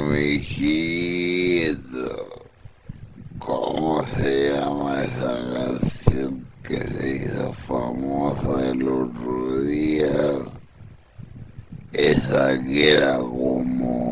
amiguito. ¿Cómo se llama esa canción que se hizo famosa el otro día? Esa que era como.